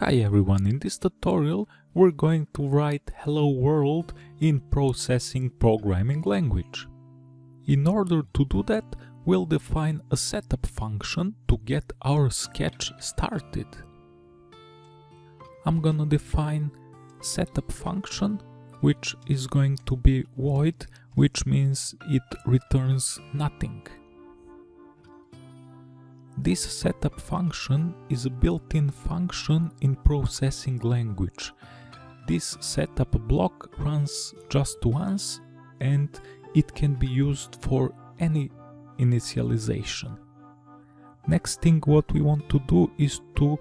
Hi everyone, in this tutorial we're going to write Hello World in Processing Programming Language. In order to do that, we'll define a setup function to get our sketch started. I'm gonna define setup function which is going to be void, which means it returns nothing. This setup function is a built-in function in processing language. This setup block runs just once and it can be used for any initialization. Next thing what we want to do is to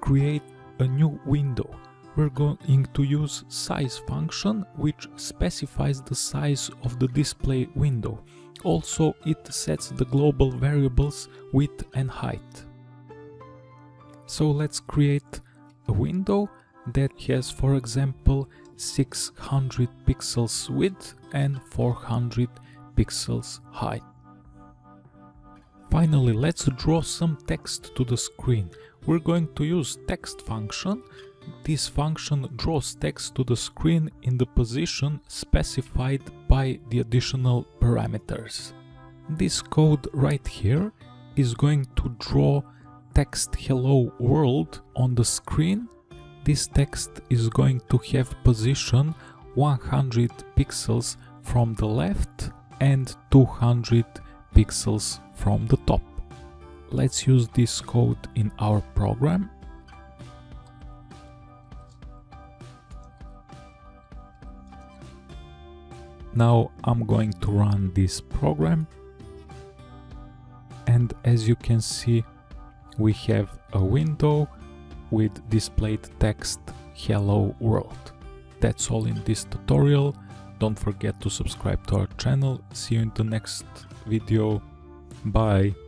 create a new window. We're going to use size function which specifies the size of the display window. Also, it sets the global variables width and height. So let's create a window that has, for example, 600 pixels width and 400 pixels height. Finally, let's draw some text to the screen. We're going to use text function this function draws text to the screen in the position specified by the additional parameters. This code right here is going to draw text hello world on the screen. This text is going to have position 100 pixels from the left and 200 pixels from the top. Let's use this code in our program Now I'm going to run this program and as you can see we have a window with displayed text hello world. That's all in this tutorial. Don't forget to subscribe to our channel. See you in the next video. Bye.